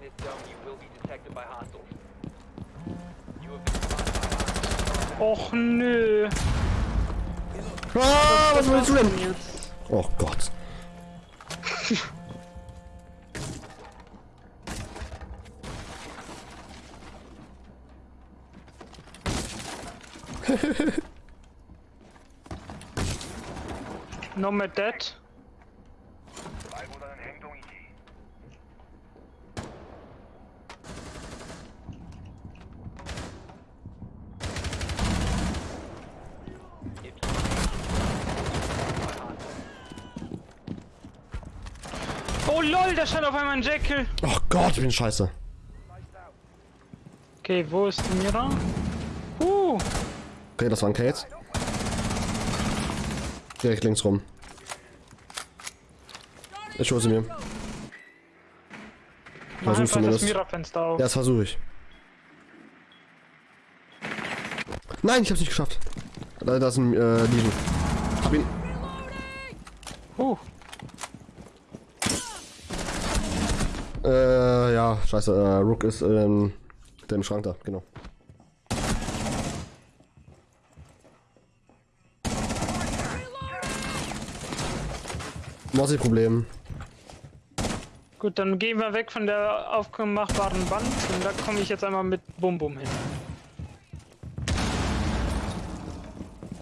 in this zone, you will be detected by hostiles. You have been spotted by hostiles. Och nö. Ah, was willst du denn? Jetzt. Oh Gott. Nomad dead. If you by hostiles. Oh lol, da stand auf einmal ein Jekyll. Oh Gott, ich bin scheiße. Okay, wo ist die Mira? Uh, Okay, das waren Kate. Direkt links rum. Ich hole sie mir. Versuch's zumindest. Ja, das versuche ich. Nein, ich hab's nicht geschafft. Da, da ist ein äh, Legion. Hab ihn. Uh, Äh, ja, scheiße. Äh, Rook ist ähm, der im Schrank da, genau. Was ist Problem? gut, dann gehen wir weg von der aufmachbaren Wand und da komme ich jetzt einmal mit Bum Bum hin.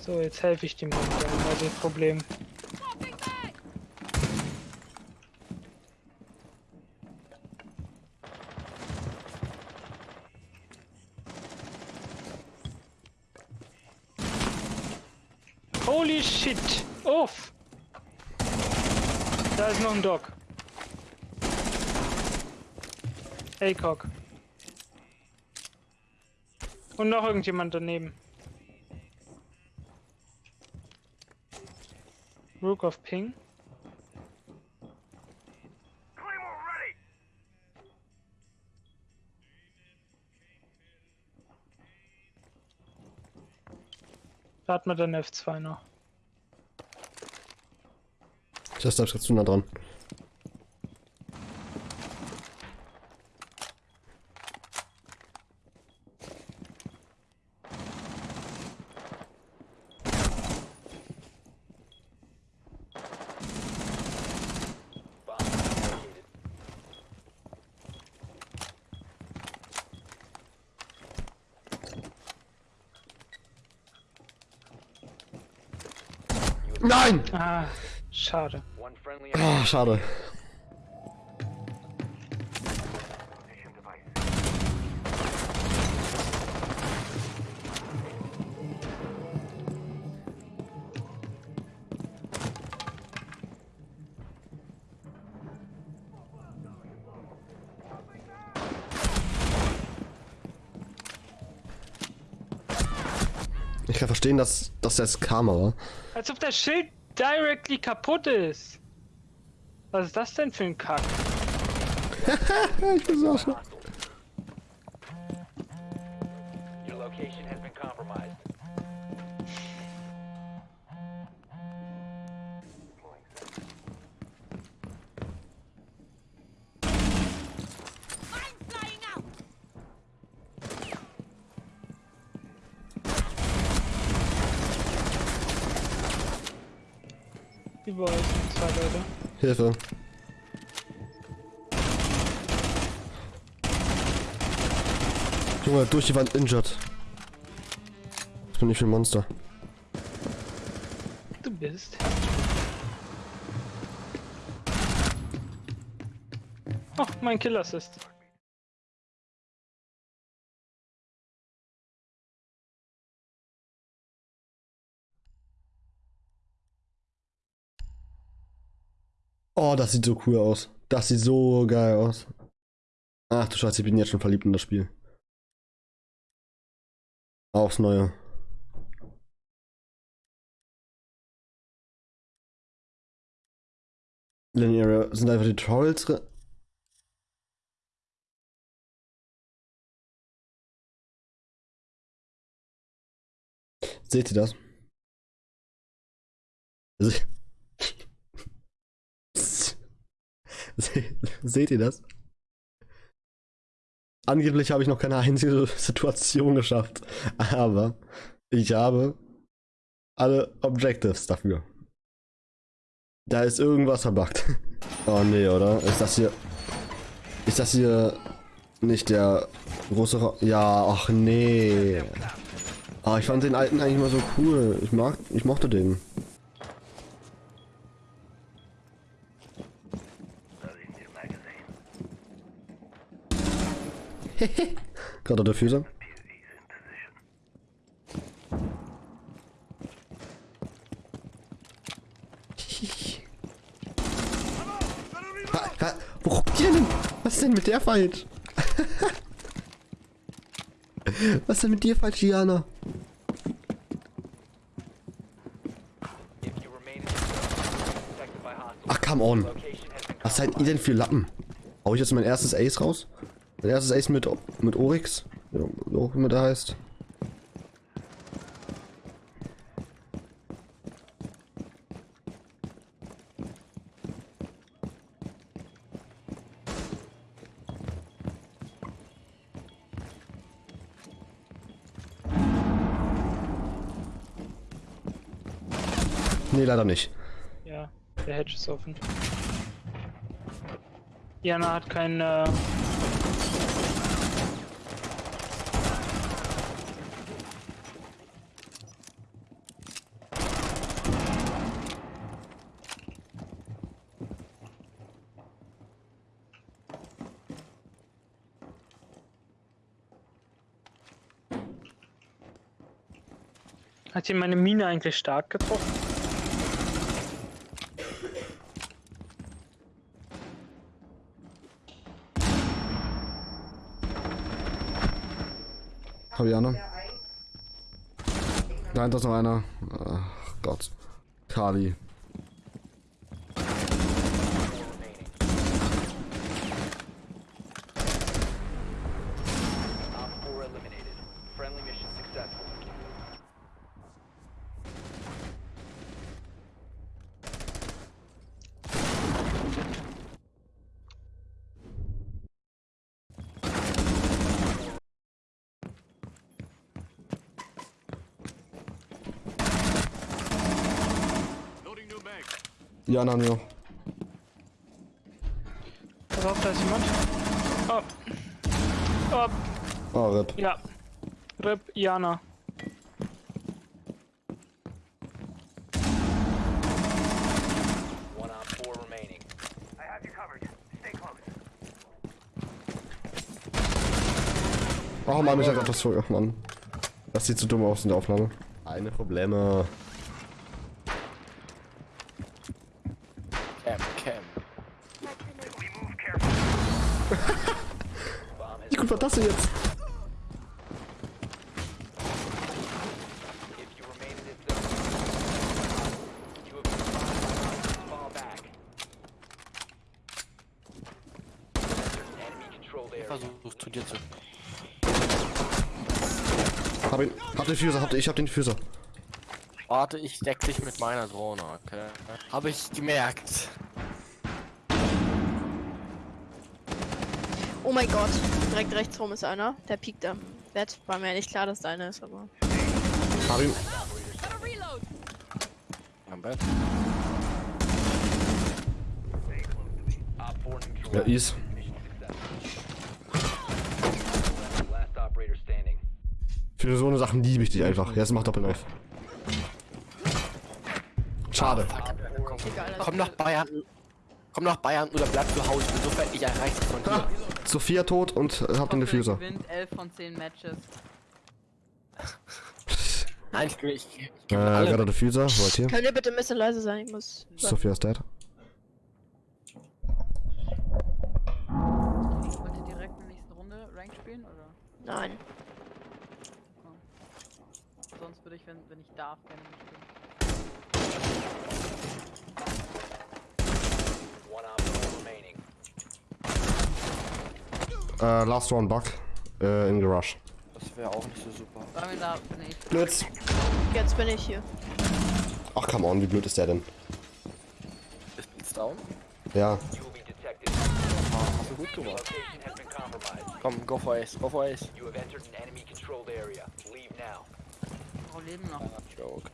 So, jetzt helfe ich dem Hund. Der Holy shit! Uff! Da ist noch ein Dog. ACOG. Und noch irgendjemand daneben. Rook of Ping. Da hat man dann F2 noch. Ich ist zu nah dran. Nein! Ah, schade. Ah, schade. Ich kann verstehen, dass, dass das Karma war. Als ob das Schild directly kaputt ist. Was ist das denn für ein Kack? ich bin so Überall sind zwei Leute. Hilfe. Junge, durch die Wand injured. Was bin ich für ein Monster? Du bist. Oh, mein Kill Oh, das sieht so cool aus. Das sieht so geil aus. Ach du Scheiße, ich bin jetzt schon verliebt in das Spiel. Aufs Neue. Linear sind einfach die Tutorials. drin? Seht ihr das? Seht ihr das? Angeblich habe ich noch keine einzige Situation geschafft. Aber ich habe alle Objectives dafür. Da ist irgendwas verbuggt. Oh nee, oder? Ist das hier. Ist das hier nicht der große Ra Ja, ach nee. Ah, ich fand den alten eigentlich mal so cool. Ich mag. Ich mochte den. Gerade der Füße. Wo denn? Was ist denn mit der falsch? Was ist denn mit dir falsch, Diana? Ach, come on. Was seid ihr denn für Lappen? Hau ich jetzt mein erstes Ace raus? Mein erstes Ace mit, mit Oryx? Ja, auch immer der heißt. Nee, leider nicht. Ja, der Hedge ist offen. Jana hat kein. Äh, Hat hier meine Mine eigentlich stark getroffen? Hab ich auch noch? Nein, da ist noch einer. Ach Gott. Kali. Ja, nein, ja. Pass auf, da ist jemand. Oh. Oh, Oh, RIP. ja. Rip Jana. One Op 4 remaining. Oh Mann, ich hab grad was vor. Ach Mann. Das sieht so dumm aus in der Aufnahme. Keine Probleme. Cam, Cam. Bomb has Wie gut war das denn jetzt? If you remain in this zone, you have been advised to fall back. Enemy controlled area. Versuch zu dir zu. Hab ihn. Hab den Fuser, hab den, ich hab den Fuser. Warte, ich deck dich mit meiner Drohne, okay? Habe ich gemerkt. Oh mein Gott, direkt rechts rum ist einer. Der piekt am Bett. War mir nicht klar, dass da einer ist, aber. Hab ihn. Am Bett. Op 4 neutral. Ja, Is. Für so eine Sachen liebe ich dich einfach. Jetzt mach Doppelknife. Schade. Egal. Komm nach Bayern. Komm nach Bayern oder bleib zu Hause. Ich bin so fertig erreicht von Ha, dir. Sophia tot und äh, hab den er Diffuser. gewinnt 11 von 10 Matches. Nein, ich, ich, ich Äh, gebe alle. gerade Diffuser, wollt hier. Könnt ihr bitte ein bisschen leise sein? Ich muss. Sophia ist dead. Wollt ihr direkt in der nächsten Runde Rank spielen oder? Nein. Würde ich, wenn, wenn ich darf, gerne mitspielen. One Op 4 remaining. Äh, last one bug. Äh, in Garage. Das wäre auch nicht so super. Sollen wir da. Nee, ich Blitz. Jetzt bin ich hier. Ach, come on, wie blöd ist der denn? Ist Blitz down? Ja. You will be detected. Ah, hast du gut gemacht. Location has been compromised. compromised. Komm, go for Ace, go for Ace. You have entered an enemy controlled area. Leave now. Oh, leben noch. Joke.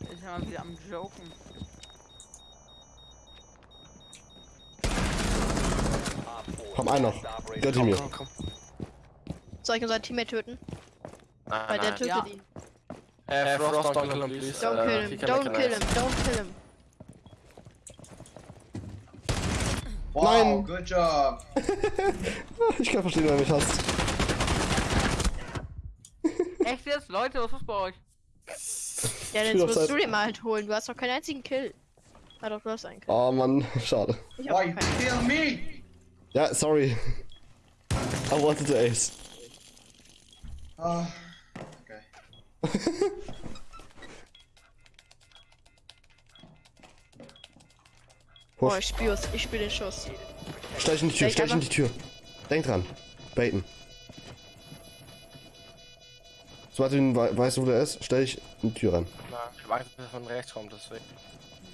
Ich bin mal wieder am Joken. Op 4, Komm, ein noch. last operator Gönnt ihn mir. Komm, komm. Soll ich unseren Teammate töten? Nein, Weil der nein. tötet Ja. ihn. Äh, Frost, don't kill him, please. Don't Äh, kill him. Don't kill him. Don't kill him. Wow, Nein. good job. Ich kann verstehen, wer mich hasst. Jetzt? Leute, was ist bei euch? Ja, jetzt musst Zeit. du den mal halt holen. Du hast doch keinen einzigen Kill. Ah doch, du hast einen Kill. Oh Mann, schade. Ich Why hab you keinen. kill me? Ja, sorry. I wanted to ace. Oh, okay. Oh, Push. ich spür's. Ich spür den Schuss. Stell dich in die Tür, dich in die Tür. Denk dran. Baiten. Sobald du ihn wei- weißt, wo der ist, stell dich in die Tür ran. Nein, ich hab Angst, dass er von rechts kommt, deswegen.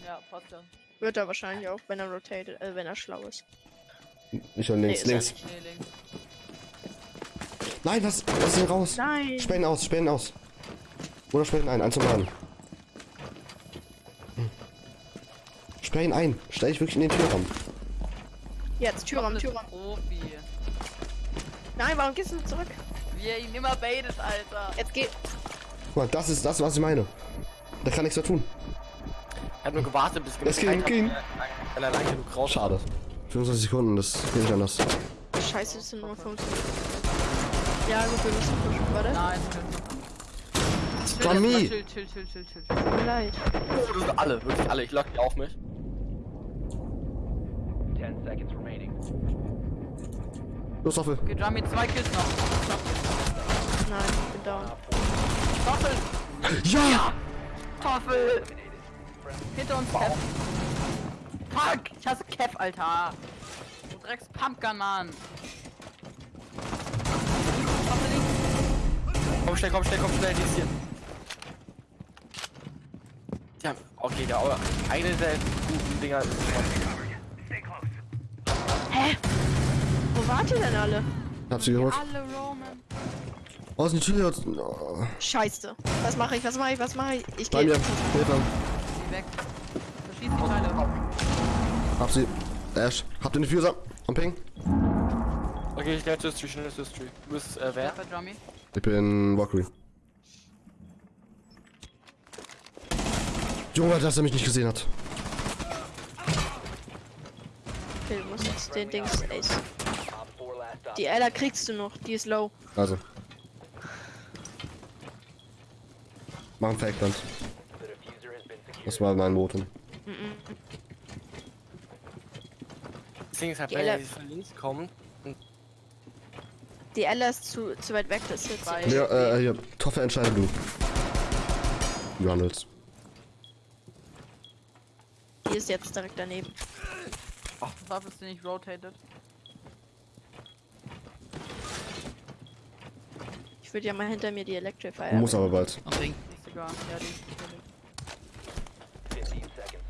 Ja, passt ja. Wird er wahrscheinlich auch, wenn er rotated, äh, wenn er schlau ist. Ich und links, Nee, ist links. Nee, links. Nein, lass, lass ihn raus. Nein! Ihn aus, ihn aus. Oder ihn ein, eins zum Laden. Sperr ihn ein. Stell dich wirklich in den Türraum. Jetzt, Türraum, ist Türraum. Profi. Nein, warum gehst du nicht zurück? Er ihn immer baitet, Alter. Jetzt geh. Guck mal, das ist das, was ich meine. Der kann nichts mehr tun. Er hat nur gewartet, bis Es ging, ging. Wenn er lang genug raus Schade. 25 Sekunden, das geht nicht anders. Scheiße, es sind nur 15. Ja, gut, wir müssen pushen, warte. Nein, chill. Chill, Chill, chill, chill, chill, chill. Tut mir leid. Oh, das sind alle, wirklich alle. Ich lock die auf mich. 10 seconds remaining. Los, Hoffel. Okay, Jami, zwei Kills noch. Nein, ich bin down. Toffel! Ja! Toffel! Hinter uns, Kev. Fuck! Ich hasse Kev, Alter. Du Drecks Pumpgun, Mann. Toffel links. Komm schnell, komm schnell, komm schnell, die ist hier. Ja, okay, der Aua. Eine der guten Dinger ist. Hä? Wo wart ihr denn alle? Hab sie geholt. Alle Roman. Aus der Tür. Oh. Scheiße. Was mache ich? Was mache ich? Was mache ich? Ich Bei gehe. mir. Hilfe. Geh weg. Verschieß die Teile. Hab sie. Ash. Habt ihr den Diffuser? Am Ping? Okay, schnell zur History, schnell zur History. Du bist, äh, wer? Bei? Ich bin Valkyrie. Junge, dass er mich nicht gesehen hat. Okay, du musst jetzt den Dings Ace. Op 4 last stop. Die Ella kriegst du noch. Die ist low. Also. Mach ein Fake-Plant. Das war mein Votum. Das Ding ist halt, Die wenn er von links kommt, Die Ella ist zu, zu weit weg. Das ist jetzt. Bei- Ja, äh, hier. Toffe entscheide du. Handelst. Die ist jetzt direkt daneben. Was ist nicht rotated? Ich würde ja mal hinter mir die Electrifier. Muss aber bald. Ist egal. Ja, die. die- 15 seconds.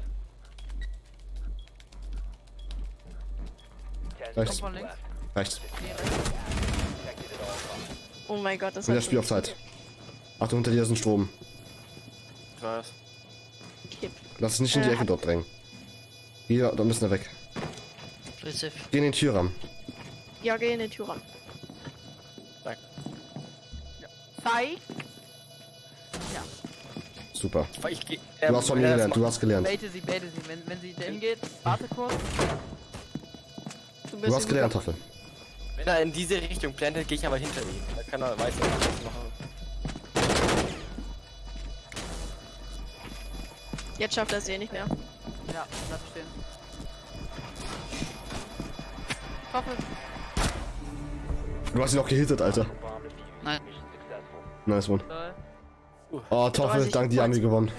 10 Rechts. Kommt links. Rechts. Oh mein Gott, das Wieder hat Spiel auf Zeit. Achtung, hinter dir ist ein Strom. ich weiß. gekippt. Lass es nicht in die Äh, Ecke dort drängen. Hier, da müssen wir weg. Geh in den Türrahmen. Ja, geh in den Türraum. Zeig! Super. Ich geh, Du hast von mir gelernt, du hast gelernt. Baite sie, baite sie. Wenn, wenn sie dahin geht, warte kurz. Du Du hast gelernt, Toffe. Wenn er in diese Richtung plantet, gehe ich aber hinter ihm. Da kann er weiß, was ich mache. Mann. Jetzt schafft er es eh nicht mehr. Ja, bleib stehen. Toffel! Du hast ihn auch gehittet, Alter. Nein. Nice one. Oh, Toffel, Also ich dank dir haben wir gewonnen.